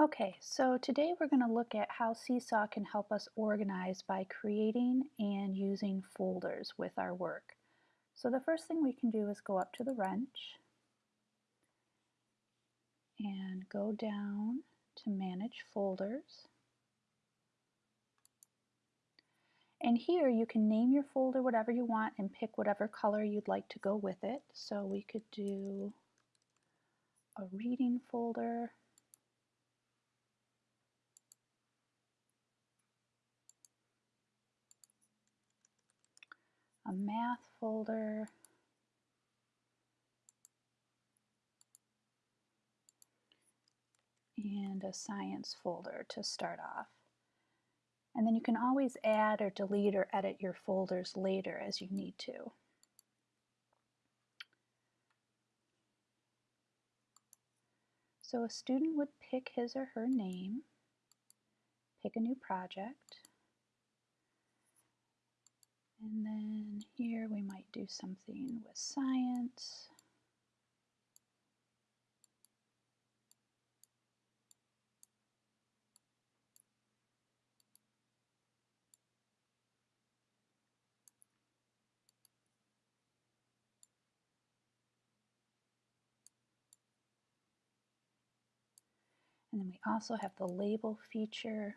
Okay, so today we're going to look at how Seesaw can help us organize by creating and using folders with our work. So the first thing we can do is go up to the wrench and go down to Manage Folders. And here you can name your folder whatever you want and pick whatever color you'd like to go with it. So we could do a reading folder a math folder, and a science folder to start off. And then you can always add or delete or edit your folders later as you need to. So a student would pick his or her name, pick a new project, and then here we might do something with science. And then we also have the label feature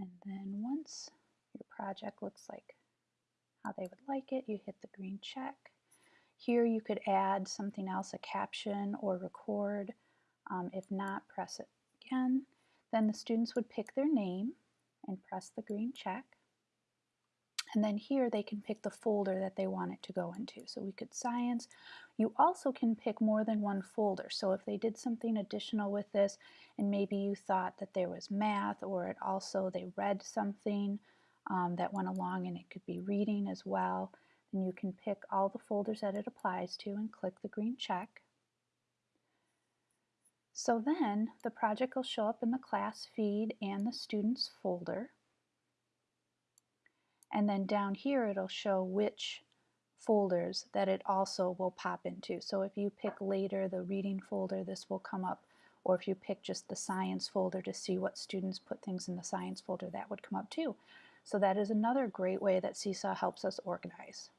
And then once your project looks like how they would like it, you hit the green check. Here you could add something else, a caption or record. Um, if not, press it again. Then the students would pick their name and press the green check. And then here they can pick the folder that they want it to go into. So we could science. You also can pick more than one folder. So if they did something additional with this and maybe you thought that there was math or it also they read something um, that went along and it could be reading as well, then you can pick all the folders that it applies to and click the green check. So then the project will show up in the class feed and the students folder. And then down here it'll show which folders that it also will pop into. So if you pick later the reading folder, this will come up. Or if you pick just the science folder to see what students put things in the science folder, that would come up too. So that is another great way that Seesaw helps us organize.